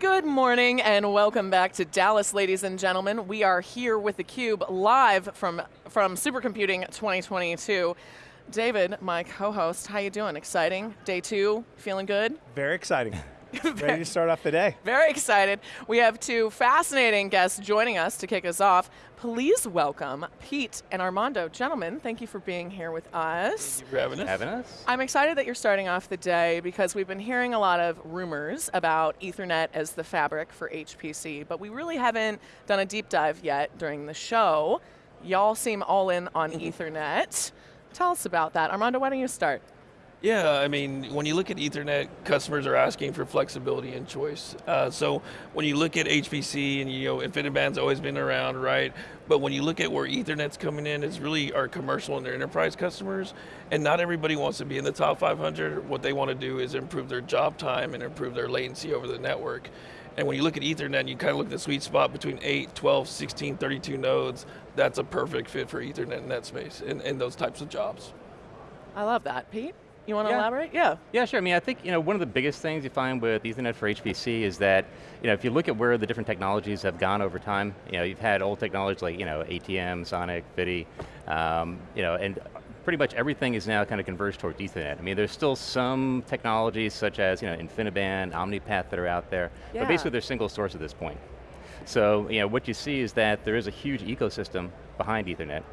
Good morning and welcome back to Dallas, ladies and gentlemen. We are here with theCUBE live from, from Supercomputing 2022. David, my co-host, how you doing? Exciting? Day two, feeling good? Very exciting. Ready to start off the day. Very excited. We have two fascinating guests joining us to kick us off. Please welcome Pete and Armando. Gentlemen, thank you for being here with us. Thank you for having us. Having us. I'm excited that you're starting off the day because we've been hearing a lot of rumors about Ethernet as the fabric for HPC, but we really haven't done a deep dive yet during the show. Y'all seem all in on Ethernet. Tell us about that. Armando, why don't you start? Yeah, I mean, when you look at Ethernet, customers are asking for flexibility and choice. Uh, so when you look at HPC and you know, InfiniBand's always been around, right? But when you look at where Ethernet's coming in, it's really our commercial and their enterprise customers. And not everybody wants to be in the top 500. What they want to do is improve their job time and improve their latency over the network. And when you look at Ethernet, you kind of look at the sweet spot between 8, 12, 16, 32 nodes, that's a perfect fit for Ethernet in that space, and, in those types of jobs. I love that. Pete? You want to Yeah. elaborate? Yeah. Yeah, sure. I mean, I think you know one of the biggest things you find with Ethernet for HPC is that you know if you look at where the different technologies have gone over time, you know you've had old technologies like you know ATM, SONET, FDDI, um, you know, and pretty much everything is now kind of converged towards Ethernet. I mean, there's still some technologies such as you know InfiniBand, OmniPath that are out there, Yeah. but basically they're single source at this point. So you know what you see is that there is a huge ecosystem behind Ethernet.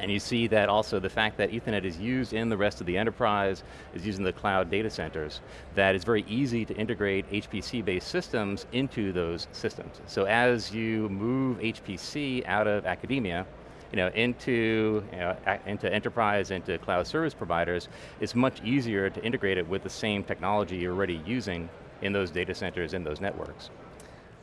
And you see that also the fact that Ethernet is used in the rest of the enterprise, is used in the cloud data centers, that it's very easy to integrate HPC-based systems into those systems. So as you move HPC out of academia, you know, into, you know, into enterprise, into cloud service providers, it's much easier to integrate it with the same technology you're already using in those data centers, in those networks.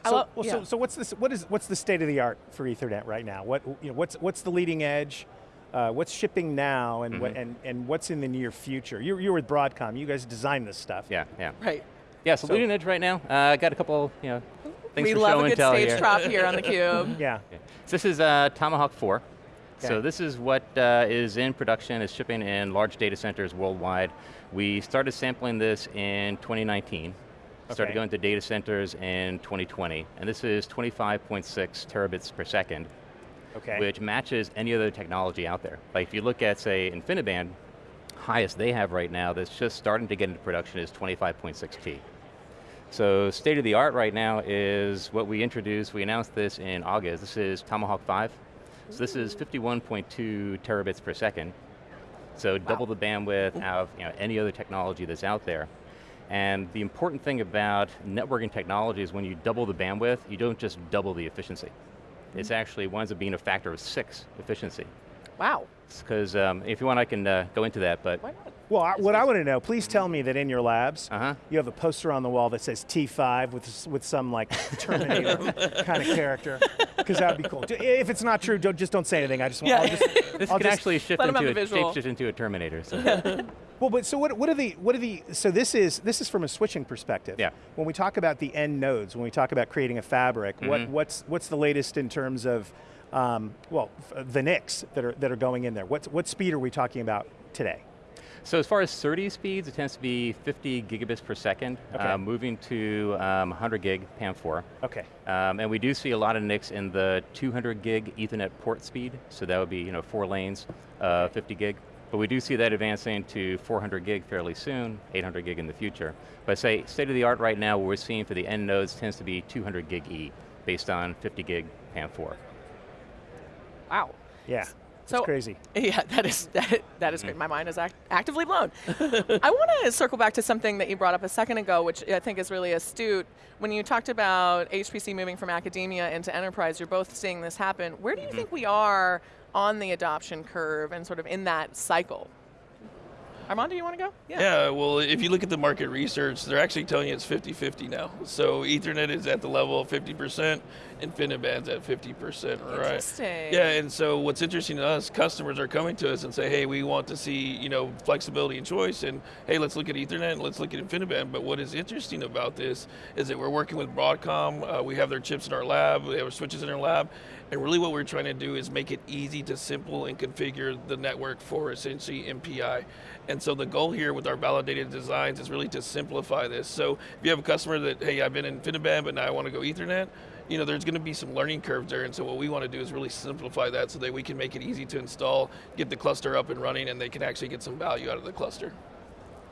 So, lo- well, yeah. so, so what's this? What is what's the state of the art for Ethernet right now? What you know, what's what's the leading edge? Uh, what's shipping now, and Mm-hmm. and and what's in the near future? You're you're with Broadcom. You guys design this stuff. Yeah, yeah. Right. Yeah, so, So- leading edge right now, uh, I got a couple, you know, things we for love a good stage here. drop here on theCUBE. Yeah. Okay. So this is uh, Tomahawk 4. Okay. So this is what uh, is in production, is shipping in large data centers worldwide. We started sampling this in 2019. Okay. Started going to data centers in 2020. And this is 25.6 terabits per second, Okay. which matches any other technology out there. Like if you look at, say, InfiniBand, highest they have right now that's just starting to get into production is 25.6 T. So state of the art right now is what we introduced, we announced this in August, this is Tomahawk 5. So this is 51.2 terabits per second. So double the bandwidth of you know, any other technology that's out there. And the important thing about networking technology is when you double the bandwidth, you don't just double the efficiency. It's actually winds up being a factor of six efficiency. Wow. Because um, if you want, I can uh, go into that, but Why not? well, I, what I want to know, please tell me that in your labs, Uh-huh. you have a poster on the wall that says T5 with with some like Terminator kind of character, because that would be cool. If it's not true, don't, just don't say anything. I just want. Yeah. I'll just, this I'll can just- actually shift let 'em have into the a, visual. shapeshift into a Terminator. So. Well, but so what, what are the, what are the, so this is, this is from a switching perspective. Yeah. When we talk about the end nodes, when we talk about creating a fabric, what, Mm-hmm. what's, what's the latest in terms of, um, well, the NICs that are, that are going in there? What's, what speed are we talking about today? So as far as SerDes speeds, it tends to be 50 gigabits per second, Okay. uh, moving to um, 100 gig PAM4. Okay. Um, and we do see a lot of NICs in the 200 gig Ethernet port speed, so that would be you know four lanes, uh, 50 gig. But we do see that advancing to 400 gig fairly soon, 800 gig in the future. But say state of the art right now, what we're seeing for the end nodes tends to be 200 gig E, based on 50 gig PAM4. Wow. Yeah. So- it's crazy. Yeah, that is that, that is great. Mm-hmm. My mind is act actively blown. I want to circle back to something that you brought up a second ago, which I think is really astute. When you talked about HPC moving from academia into enterprise, you're both seeing this happen. Where do you mm-hmm. think we are on the adoption curve and sort of in that cycle? Armando, do you want to go? Yeah. well, if you look at the market research, they're actually telling you it's 50-50 now. So Ethernet is at the level of 50%, InfiniBand's at 50%, right? Interesting. Yeah, and so what's interesting to us, customers are coming to us and say, hey, we want to see, you know, flexibility and choice, and hey, let's look at Ethernet, and let's look at InfiniBand. But what is interesting about this is that we're working with Broadcom, uh, we have their chips in our lab, we have our switches in our lab, And really what we're trying to do is make it easy to simple and configure the network for essentially MPI. And so the goal here with our validated designs is really to simplify this. So if you have a customer that, hey, I've been in InfiniBand, but now I want to go Ethernet, you know, there's going to be some learning curves there, and so what we want to do is really simplify that so that we can make it easy to install, get the cluster up and running, and they can actually get some value out of the cluster.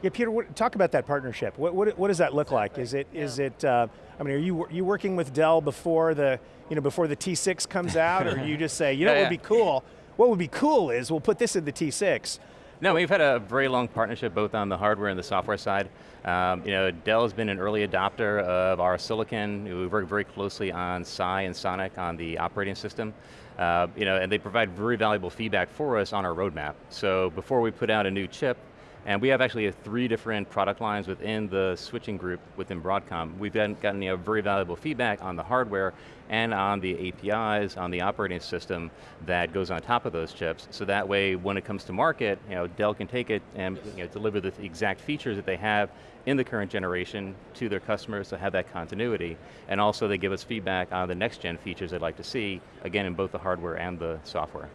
Yeah, Peter, what, talk about that partnership. What, what, what does that look like? Is it, is it uh, I mean, are you, you working with Dell before the, you know, before the T6 comes out, or you just say, you know yeah, what would be cool? What would be cool is we'll put this in the T6. No, we've had a very long partnership both on the hardware and the software side. Um, you know, Dell has been an early adopter of our silicon. We work very closely on SAI and Sonic on the operating system. Uh, you know, and they provide very valuable feedback for us on our roadmap. So before we put out a new chip, and we have actually three different product lines within the switching group within Broadcom. We've gotten, gotten you know, very valuable feedback on the hardware and on the APIs, on the operating system that goes on top of those chips. So that way, when it comes to market, you know, Dell can take it and you know, deliver the exact features that they have in the current generation to their customers to have that continuity. And also they give us feedback on the next gen features they'd like to see, again in both the hardware and the software.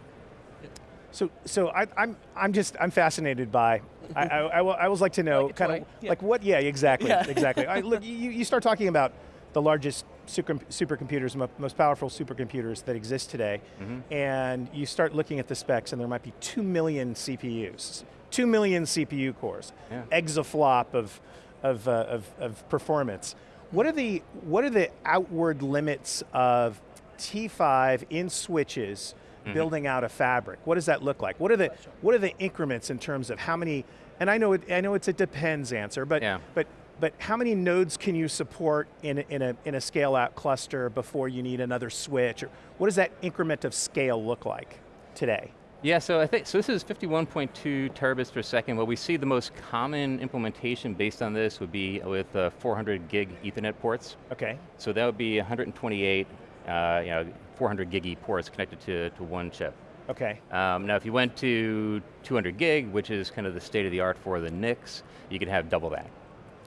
So, so I, am I'm, I'm just, I'm fascinated by, I, I, I, I always like to know Like kind of, yeah. like what, yeah, exactly, Yeah. exactly. I, look, you, you start talking about the largest super, supercomputers, most powerful supercomputers that exist today, Mm-hmm. and you start looking at the specs and there might be two million CPUs, two million CPU cores, Yeah. exaflop of, of, uh, of, of performance. What are the, what are the outward limits of T5 in switches Mm-hmm. building out a fabric? What does that look like? What are the what are the increments in terms of how many? And I know it, I know it's a depends answer, but Yeah. but but how many nodes can you support in a, in a in a scale out cluster before you need another switch? Or what does that increment of scale look like today? Yeah, so I think, so this is 51.2 terabits per second. What we see the most common implementation based on this would be with uh, 400 gig ethernet ports. Okay. So that would be 128, uh, you know, 400 gig E ports connected to, to one chip. Okay. Um, now if you went to 200 gig, which is kind of the state of the art for the NICs, you could have double that.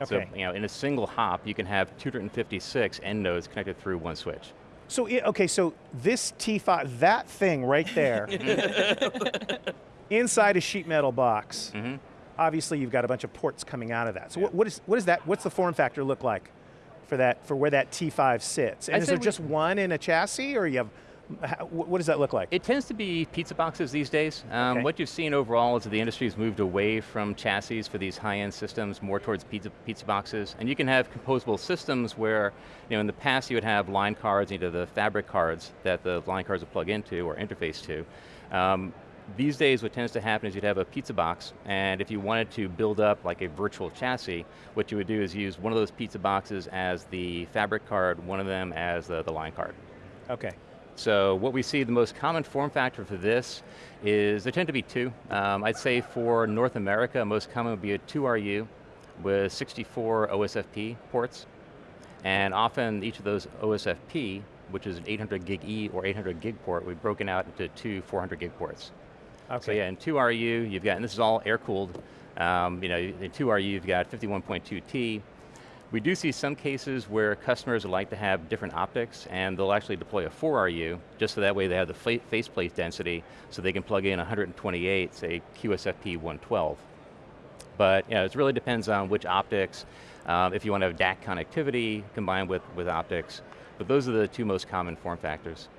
Okay. So you know, in a single hop, you can have 256 end nodes connected through one switch. So okay, so this T5, that thing right there, inside a sheet metal box. Mm-hmm. Obviously, you've got a bunch of ports coming out of that. So what, what is what is that? What's the form factor look like for that for where that T5 sits? And I'd is there we- just one in a chassis, or you have? How- What does that look like? It tends to be pizza boxes these days. Um, Okay. What you've seen overall is that the industry's moved away from chassis for these high-end systems, more towards pizza, pizza boxes. And you can have composable systems where, you know, in the past you would have line cards, either the fabric cards that the line cards would plug into or interface to. Um, these days what tends to happen is you'd have a pizza box, and if you wanted to build up like a virtual chassis, what you would do is use one of those pizza boxes as the fabric card, one of them as the, the line card. okay. So what we see, the most common form factor for this is, there tend to be two. Um, I'd say for North America, most common would be a 2RU with 64 OSFP ports. And often each of those OSFP, which is an 800 gig E or 800 gig port, we've broken out into two 400 gig ports. Okay. So yeah, in 2RU, you've got, and this is all air cooled, um, you know, in 2RU you've got 51.2T. We do see some cases where customers like to have different optics and they'll actually deploy a 4RU just so that way they have the fa- faceplate density so they can plug in 128, say QSFP 112. But you know, it really depends on which optics, um, if you want to have DAC connectivity combined with, with optics. But those are the two most common form factors.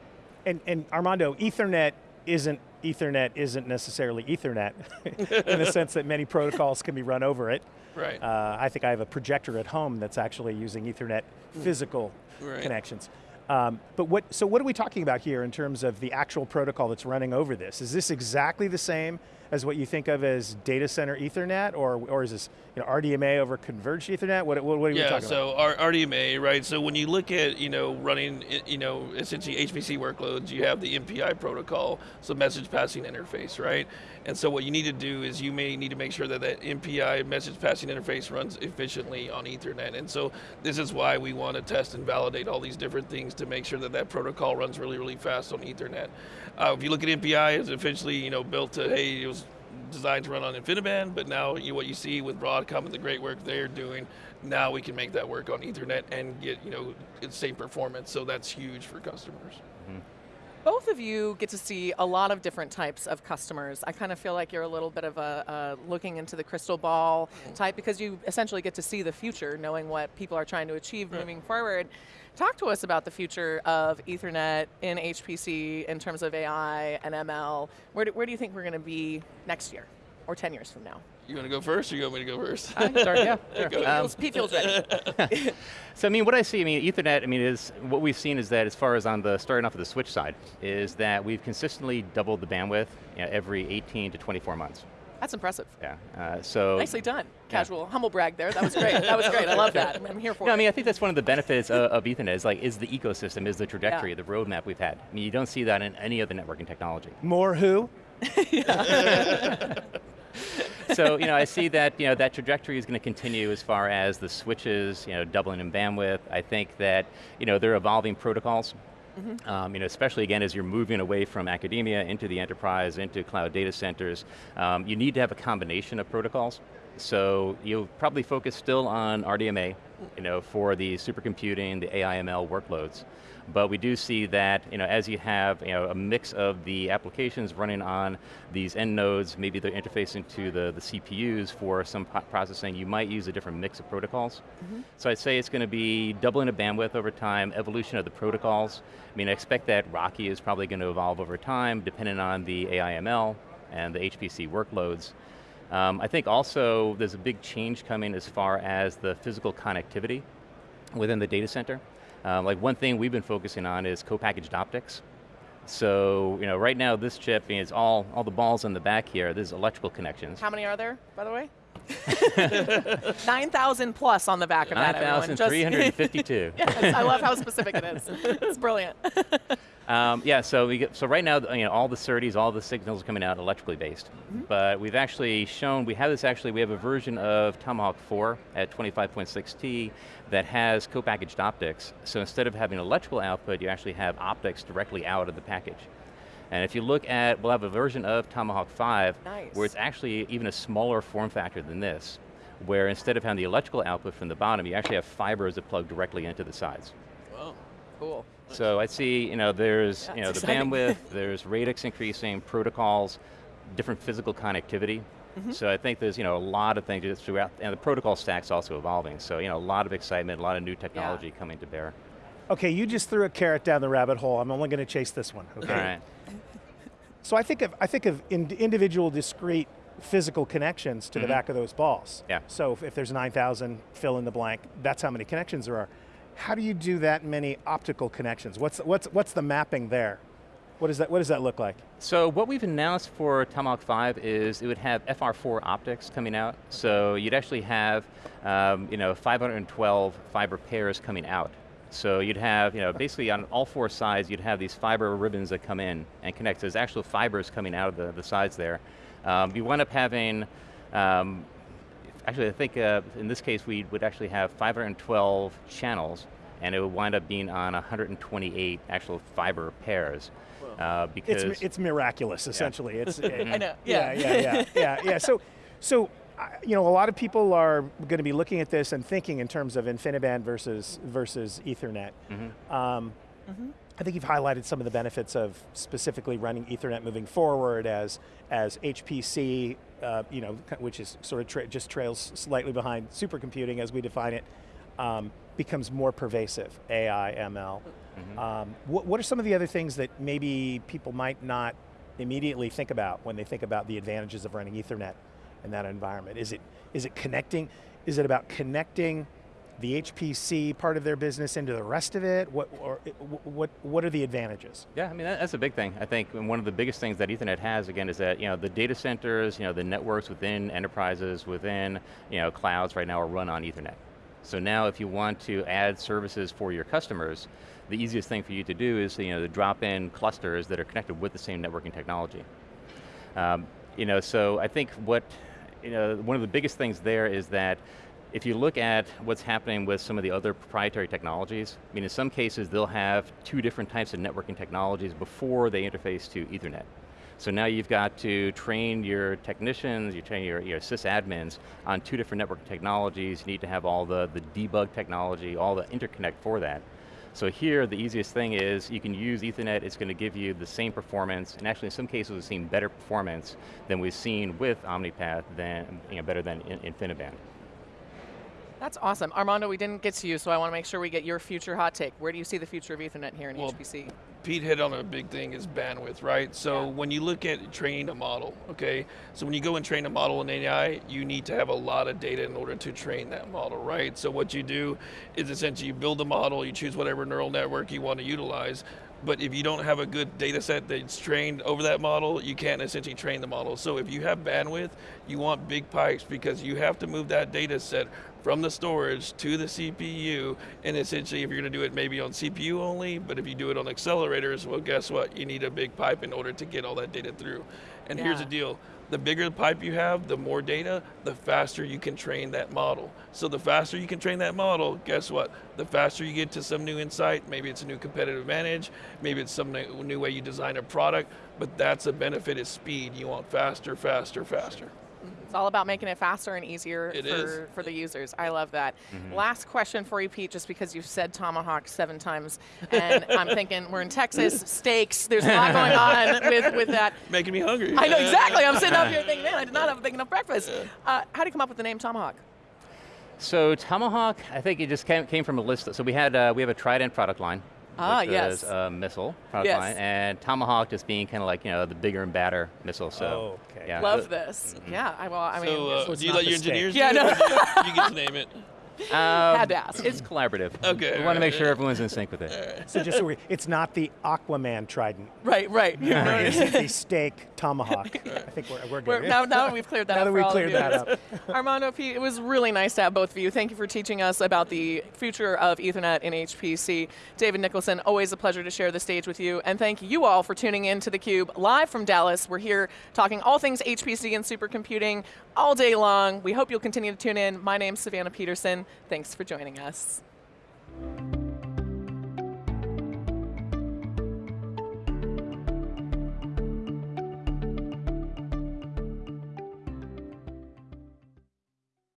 And, and Armando, Ethernet isn't Ethernet isn't necessarily Ethernet in the sense that many protocols can be run over it. Right. Uh, I think I have a projector at home that's actually using Ethernet physical Right. connections. Um, but what, so what are we talking about here in terms of the actual protocol that's running over this? Is this exactly the same as what you think of as data center Ethernet, or, or is this you know, RDMA over converged Ethernet? What, what, are we yeah, talking about? Yeah, so RDMA, right? So when you look at you know running you know essentially HPC workloads, you have the MPI protocol, so message passing interface, right? And so what you need to do is you may need to make sure that that MPI message passing interface runs efficiently on Ethernet. And so this is why we want to test and validate all these different things to make sure that that protocol runs really really fast on Ethernet. Uh, if you look at MPI, it's officially you know built to hey it was designed to run on InfiniBand, but now you, what you see with Broadcom and the great work they're doing, now we can make that work on Ethernet and get you know the same performance. So that's huge for customers. both of you get to see a lot of different types of customers. I kind of feel like you're a little bit of a, a looking into the crystal ball type because you essentially get to see the future, knowing what people are trying to achieve moving forward. Talk to us about the future of Ethernet in HPC in terms of AI and ML. Where do, where do you think we're going to be next year or 10 years from now? You want to go first, or you want me to go first? I start, yeah. sure. Go. Um, Pete feels ready. So I mean, what I see, I mean, Ethernet, I mean, is what we've seen is that as far as on the starting off of the switch side, is that we've consistently doubled the bandwidth you know, every 18 to 24 months. That's impressive. Yeah. Uh, so Nicely done. Casual, humble brag there. That was great. That was great. I love that. I'm here for No, I mean, I think that's one of the benefits of, of Ethernet is like, is the ecosystem, is the trajectory, Yeah. the roadmap we've had. I mean, you don't see that in any other networking technology. More who? so, you know, I see that, you know, that trajectory is going to continue as far as the switches, you know, doubling in bandwidth. I think that, you know, they're evolving protocols. Um, you know, especially again as you're moving away from academia into the enterprise, into cloud data centers, um, you need to have a combination of protocols. So you'll probably focus still on RDMA, you know, for the supercomputing, the AI/ML workloads. But we do see that, you know, as you have you know, a mix of the applications running on these end nodes, maybe they're interfacing to the, the CPUs for some processing, you might use a different mix of protocols. So I'd say it's going to be doubling of bandwidth over time, evolution of the protocols. I mean, I expect that RoCE is probably going to evolve over time, depending on the AI/ML and the HPC workloads. Um, I think also there's a big change coming as far as the physical connectivity within the data center. Um, like one thing we've been focusing on is co-packaged optics. So, you know, right now this chip is all, all the balls in the back here, this is electrical connections. How many are there, by the way? 9,000 plus on the back of that, everyone. Just- 9,352. yes, I love how specific it is. It's brilliant. Um, yeah, so we get, so right now, you know, all the SerDes, all the signals are coming out electrically based. But we've actually shown, we have this actually, we have a version of Tomahawk 4 at 25.6T that has co-packaged optics. So instead of having electrical output, you actually have optics directly out of the package. And if you look at, we'll have a version of Tomahawk 5 Nice. where it's actually even a smaller form factor than this, where instead of having the electrical output from the bottom, you actually have fibers that plug directly into the sides. Wow. Cool. So I see, you know, there's, Yeah, you know, it's the exciting. bandwidth, there's radix increasing, protocols, different physical connectivity. Mm-hmm. So I think there's, you know, a lot of things just throughout, and the protocol stack's also evolving. So, you know, a lot of excitement, a lot of new technology coming to bear. Okay, you just threw a carrot down the rabbit hole. I'm only going to chase this one. Okay. All right. So I think of I think of in, individual discrete physical connections to the back of those balls. Mm-hmm. Yeah. So if, if there's 9,000, fill in the blank. That's how many connections there are. How do you do that many optical connections? What's what's what's the mapping there? What does that What does that look like? So what we've announced for Tomahawk 5 is it would have FR4 optics coming out. So you'd actually have, um, you know, 512 fiber pairs coming out. So you'd have, you know, basically on all four sides, you'd have these fiber ribbons that come in and connect. So There's actual fibers coming out of the, the sides there. Um, you wind up having, um, actually I think uh, in this case we would actually have 512 channels and it would wind up being on 128 actual fiber pairs. Uh, because It's it's miraculous essentially. It's I know. yeah, Yeah. yeah, yeah, yeah, yeah. So, so you know, a lot of people are going to be looking at this and thinking in terms of InfiniBand versus versus Ethernet. Um, I think you've highlighted some of the benefits of specifically running Ethernet moving forward as as HPC, uh, you know, which is sort of tra- just trails slightly behind supercomputing as we define it, um, becomes more pervasive. AI, ML. Um, what, what are some of the other things that maybe people might not immediately think about when they think about the advantages of running Ethernet in that environment? Is it is it connecting? Is it about connecting the HPC part of their business into the rest of it? What or what what are the advantages? Yeah, I mean that's a big thing. I think one of the biggest things that Ethernet has again is that you know the data centers, you know the networks within enterprises, within you know clouds right now are run on Ethernet. So now if you want to add services for your customers, the easiest thing for you to do is you know to drop in clusters that are connected with the same networking technology. Um, you know, so I think what, you know, one of the biggest things there is that if you look at what's happening with some of the other proprietary technologies, I mean, in some cases they'll have two different types of networking technologies before they interface to Ethernet. So now you've got to train your technicians, you train your, your sysadmins on two different network technologies. You need to have all the, the debug technology, all the interconnect for that. So here, the easiest thing is you can use Ethernet, it's going to give you the same performance, and actually in some cases we've seen better performance than we've seen with OmniPath, than, you know, better than InfiniBand. That's awesome. Armando, we didn't get to you, so I want to make sure we get your future hot take. Where do you see the future of Ethernet here in well, HPC? Pete hit on a big thing is bandwidth, right? So yeah. when you look at training a model, okay, so when you go and train a model in AI, you need to have a lot of data in order to train that model, right? So what you do is essentially you build a model, you choose whatever neural network you want to utilize, but if you don't have a good data set that's trained over that model, you can't essentially train the model. So if you have bandwidth, you want big pipes because you have to move that data set from the storage to the CPU, and essentially if you're going to do it maybe on CPU only, but if you do it on accelerators, well guess what? You need a big pipe in order to get all that data through. And yeah. here's the deal, the bigger the pipe you have, the more data, the faster you can train that model. So the faster you can train that model, guess what? The faster you get to some new insight, maybe it's a new competitive advantage, maybe it's some new way you design a product, but that's a benefit is speed. You want faster, faster, faster. It's all about making it faster and easier it for, is. for the users. I love that. Mm -hmm. Last question for you, Pete, just because you've said tomahawk seven times, and I'm thinking we're in Texas, steaks, there's a lot going on with, with that. Making me hungry. I know, exactly. I'm sitting up here thinking, man, I did not have a big enough breakfast. Uh, how did you come up with the name Tomahawk? So Tomahawk, I think it just came, came from a list. So we had uh, we have a Trident product line, Ah, which yes. is a missile product yes. line, and Tomahawk just being kind of like you know the bigger and badder missile. So oh, okay. yeah. Love this. Mm -hmm. Yeah, I, well, I mean, so, uh, so do you let your engineers? Yeah, no. you, you get to name it. Um, Had to ask. It's collaborative. Okay. We want to make sure everyone's in sync with it. So just so we, it's not the Aquaman trident. Right, right. it's the steak tomahawk. I think we're, we're good. We're, now, now we've cleared that now up. that we've cleared that up. Armando, it was really nice to have both of you. Thank you for teaching us about the future of Ethernet in HPC. David Nicholson, always a pleasure to share the stage with you. And thank you all for tuning in to theCUBE, live from Dallas. We're here talking all things HPC and supercomputing all day long. We hope you'll continue to tune in. My name's Savannah Peterson. Thanks for joining us.